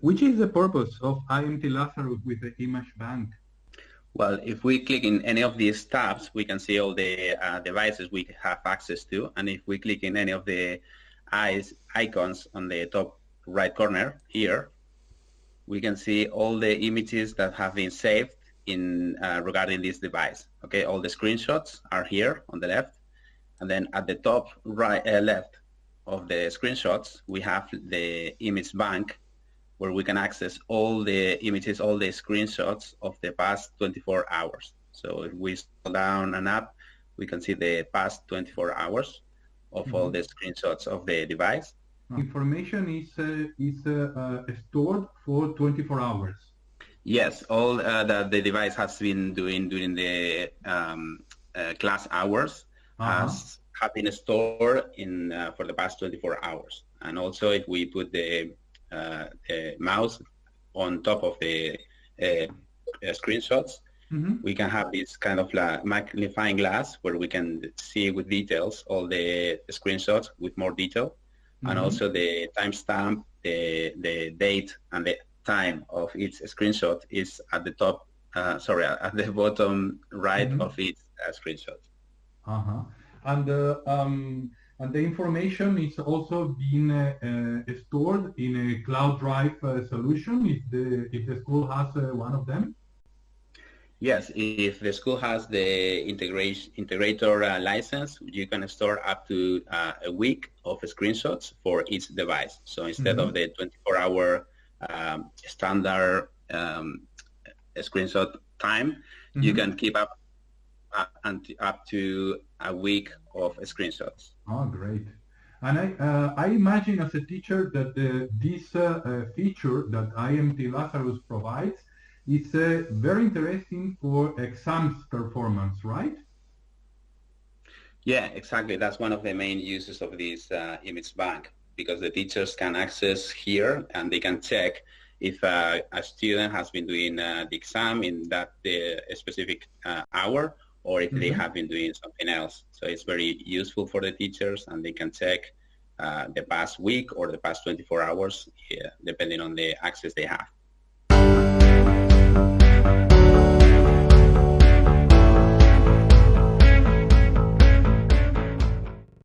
which is the purpose of IMT Lazarus with the image bank? Well, if we click in any of these tabs, we can see all the uh, devices we have access to. And if we click in any of the eyes icons on the top right corner here, we can see all the images that have been saved in uh, regarding this device. Okay, all the screenshots are here on the left. And then at the top right uh, left of the screenshots, we have the image bank where we can access all the images, all the screenshots of the past 24 hours. So if we scroll down and up, we can see the past 24 hours of mm -hmm. all mm-hmm. the screenshots of the device. Information is uh, is uh, uh, stored for 24 hours. Yes, all uh, that the device has been doing during the um, uh, class hours -huh. has have been stored in uh, for the past 24 hours. And also, if we put the mouse on top of the uh, uh screenshots, mm -hmm. we can have this kind of magnifying glass where we can see with details all the, screenshots with more detail, mm -hmm. and mm-hmm. also the timestamp, the the date, and the time of each screenshot is at the top. Uh, sorry, at the bottom right mm -hmm. of each uh, screenshot. Uh huh and um, and the information is also being uh, uh, stored in a cloud drive uh, solution if the if the school has uh, one of them. Yes, if the school has the integration integrator uh, license, you can store up to uh, a week of screenshots for each device. So instead mm -hmm. of the 24-hour um, standard um, screenshot time, mm -hmm. you mm-hmm. can keep up and up to a week of screenshots. Oh, great. And I, uh, I imagine as a teacher that the, this uh, uh, feature that IMT Lazarus provides is uh, very interesting for exams performance, right? Yeah, exactly. That's one of the main uses of this uh, image bank because the teachers can access here and they can check if uh, a student has been doing the exam in that specific hour or if mm -hmm. they mm-hmm. have been doing something else. So it's very useful for the teachers and they can check uh, the past week or the past 24 hours, yeah, depending on the access they have.